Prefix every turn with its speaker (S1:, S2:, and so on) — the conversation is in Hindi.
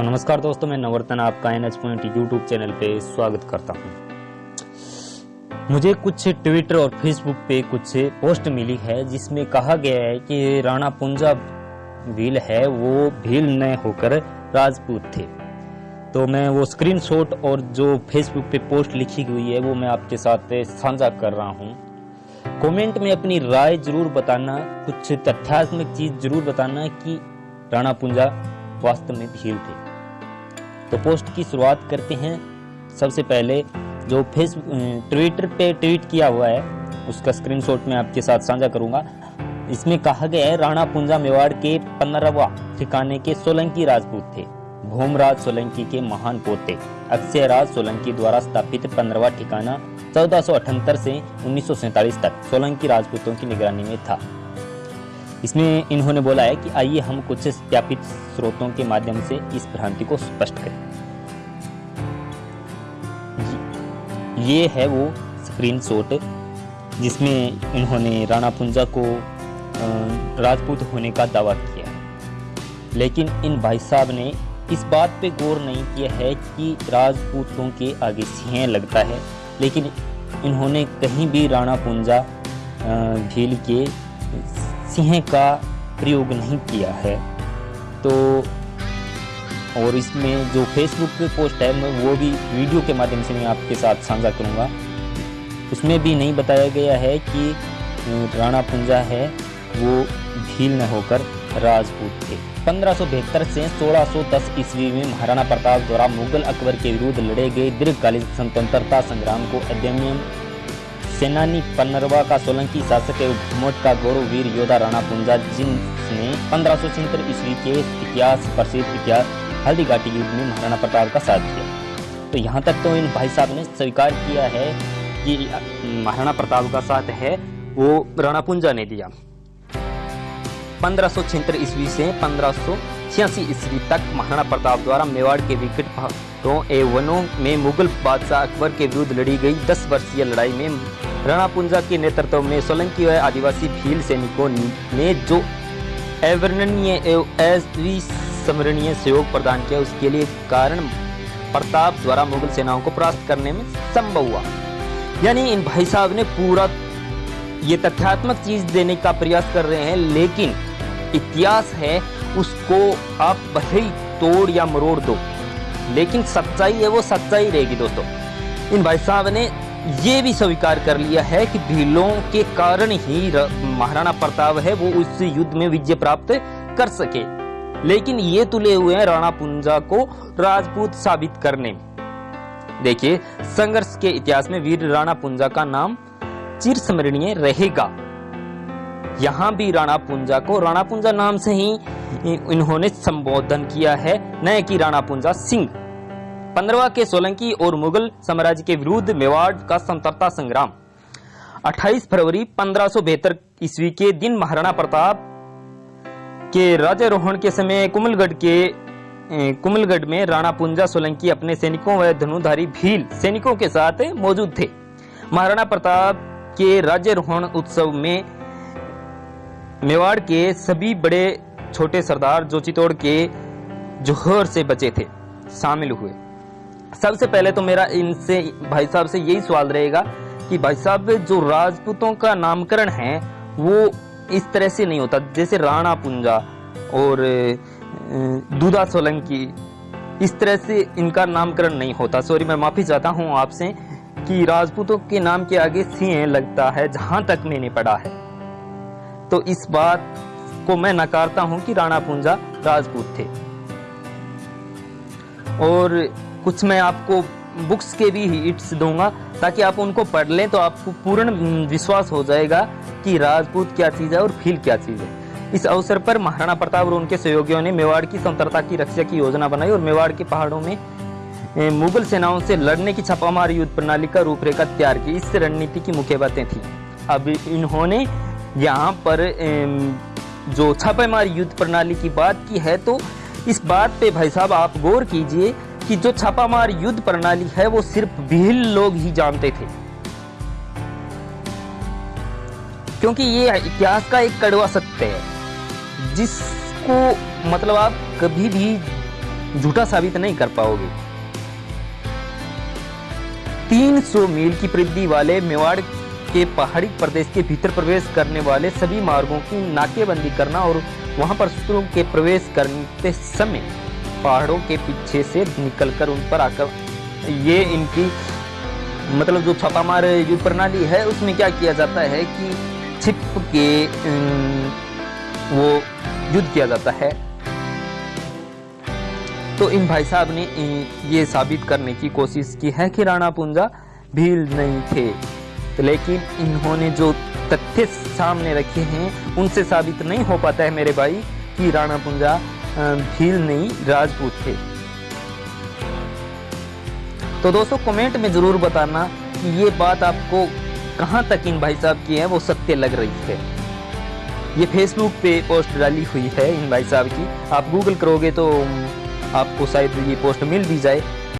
S1: तो नमस्कार दोस्तों, मैं नवर्तन आपका N H point YouTube channel पे स्वागत करता हूँ। मुझे कुछ ट्विटर और फेसबुक पे कुछ पोस्ट मिली है, जिसमें कहा गया है कि राणा पुंजा भील है, वो भील न होकर राजपूत थे। तो मैं वो स्क्रीनशॉट और जो फेसबुक पे पोस्ट लिखी हुई है, वो मैं आपके साथ साझा कर रहा हूँ। कमेंट में अपनी राय ज़रूर बताना, कुछ तथ्यात्मक चीज़ ज़रूर बताना कि राणा पुंजा वास्तव में भील थे। तो पोस्ट की शुरुआत करते हैं। सबसे पहले जो फेसबुक ट्विटर पे ट्वीट किया हुआ है, उसका स्क्रीनशॉट मैं आपके साथ साझा करूँगा। इसमें कहा गया है, राणा पुंजा मेवाड़ के पंद्रहवा ठिकाने के सोलंकी राजपूत थे, भूमराज सोलंकी के महान पोते अक्षय राज सोलंकी द्वारा स्थापित पंद्रहवा ठिकाना चौदह से उन्नीस सौ सैंतालीस तक सोलंकी राजपूतों की निगरानी में था। इसमें इन्होंने बोला है कि आइए हम कुछ सत्यापित स्रोतों के माध्यम से इस भ्रांति को स्पष्ट करें। ये है वो स्क्रीनशॉट जिसमें इन्होंने राणा पुंजा को राजपूत होने का दावा किया लेकिन इन भाई साहब ने इस बात पे गौर नहीं किया है कि राजपूतों के आगे सिंह लगता है। लेकिन इन्होंने कहीं भी राणा पुंजा झील के सिंह का प्रयोग नहीं किया है। तो और इसमें जो फेसबुक पे पोस्ट है, मैं वो भी वीडियो के माध्यम से मैं आपके साथ साझा करूँगा। उसमें भी नहीं बताया गया है कि राणा पुंजा है, वो भील न होकर राजपूत थे। पंद्रह से 1610 ईस्वी में महाराणा प्रताप द्वारा मुगल अकबर के विरुद्ध लड़े गए दीर्घकालीन स्वतंत्रता संग्राम को अध्ययन सेनानी पन्नरवा का सोलंकी शासक एवं मोट का गौरव वीर योद्धा राणा पुंजा जिसने पंद्रह सौ ईस्वी के इतिहास, प्रसिद्ध इतिहास हल्दी घाटी युद्ध में महाराणा प्रताप का साथ दिया। तो यहाँ तक तो इन भाई साहब ने स्वीकार किया है कि महाराणा प्रताप का साथ है, वो राणा पुंजा ने दिया। पंद्रह सौ ईस्वी से पंद्रह छियासी ईस्वी तक महाराणा प्रताप द्वारा मेवाड़ के विकट पहाड़ों एवं वनों में मुगल बादशाह अकबर के विरुद्ध लड़ी गई दस वर्षीय लड़ाई में राणा पुंजा के नेतृत्व में सोलंकी व आदिवासी भील सैनिकों ने जो अवर्णनीय एवं स्मरणीय सहयोग प्रदान किया, उसके लिए कारण प्रताप द्वारा मुगल सेनाओं को परास्त करने में संभव हुआ। यानी इन भाई साहब ने पूरा ये तथ्यात्मक चीज़ देने का प्रयास कर रहे हैं, लेकिन इतिहास है उसको आप भले ही तोड़ या मरोड़ दो। लेकिन सच्चाई है, वो सच्चाई रहेगी दोस्तों। इन भाई साहब ने ये भी स्वीकार कर लिया है कि भीलों के कारण ही महाराणा प्रताप है, वो उस युद्ध में विजय प्राप्त कर सके। लेकिन ये तुले हुए हैं राणा पुंजा को राजपूत साबित करने। देखिए, संघर्ष के इतिहास में वीर राणा पुंजा का नाम चिर स्मरणीय रहेगा। यहाँ भी राणा पुंजा को, राणा पुंजा नाम से ही इन्होंने संबोधन किया है, न कि राणा पुंजा सिंह। पंद्रवा के सोलंकी और मुगल साम्राज्य के विरुद्ध मेवाड़ का स्वतंत्रता संग्राम। 28 फरवरी पंद्रह ईस्वी के दिन महाराणा प्रताप के राजारोहण के समय कुमलगढ़ के कुमलगढ़ में राणा पुंजा सोलंकी अपने सैनिकों व धनुधारी भील सैनिकों के साथ मौजूद थे। महाराणा प्रताप के राज्यरोहण उत्सव में मेवाड़ के सभी बड़े छोटे सरदार जो चित्तौड़ के जोहर से बचे थे, शामिल हुए। सबसे पहले तो मेरा इनसे, भाई साहब से यही सवाल रहेगा कि भाई साहब, जो राजपूतों का नामकरण है, वो इस तरह से नहीं होता, जैसे राणा पुंजा और दूधा सोलंकी, इस तरह से इनका नामकरण नहीं होता। सॉरी, मैं माफ़ी चाहता हूँ आपसे कि राजपूतों के नाम के आगे सिंह लगता है, जहाँ तक मैंने पढ़ा है। तो इस बात को मैं नकारता हूँ कि राणा पूंजा राजपूत थे। और कुछ मैं आपको बुक्स के भी हिट्स दूँगा, ताकि आप उनको पढ़ लें तो आपको पूर्ण विश्वास हो जाएगा कि राजपूत क्या चीज़ है और फील क्या चीज़ है। इस अवसर पर महाराणा प्रताप और उनके सहयोगियों ने मेवाड़ की स्वतंत्रता की रक्षा की योजना बनाई और मेवाड़ के पहाड़ों में मुगल सेनाओं से लड़ने की छापामार, युद्ध प्रणाली का रूपरेखा तैयार की। इस रणनीति की मुख्य बातें थी। अब इन्होंने यहाँ पर जो छापेमार युद्ध प्रणाली की बात की है तो इस बात पे भाई साहब आप गौर कीजिए कि जो छापामार युद्ध प्रणाली है, वो सिर्फ़ भील लोग ही जानते थे। क्योंकि ये इतिहास का एक कड़वा सत्य है, जिसको मतलब आप कभी भी झूठा साबित नहीं कर पाओगे। 300 मील की परिधि वाले मेवाड़ के पहाड़ी प्रदेश के भीतर प्रवेश करने वाले सभी मार्गों की नाकेबंदी करना और वहाँ पर शत्रुओं के प्रवेश करते समय पहाड़ों के पीछे से निकलकर उन पर आकर ये इनकी मतलब जो छापामार युद्ध प्रणाली है, उसमें क्या किया जाता है कि छिप के वो युद्ध किया जाता है। तो इन भाई साहब ने, ये साबित करने की कोशिश की है कि राणा पुंजा भील नहीं थे। तो लेकिन इन्होंने जो तथ्य सामने रखे हैं, उनसे साबित नहीं हो पाता है मेरे भाई कि राणा पुंजा भील नहीं राजपूत थे। तो दोस्तों कमेंट में ज़रूर बताना कि ये बात आपको कहाँ तक इन भाई साहब की है, वो सत्य लग रही है। ये फेसबुक पे पोस्ट डाली हुई है इन भाई साहब की। आप गूगल करोगे तो आपको शायद ये पोस्ट मिल भी जाए।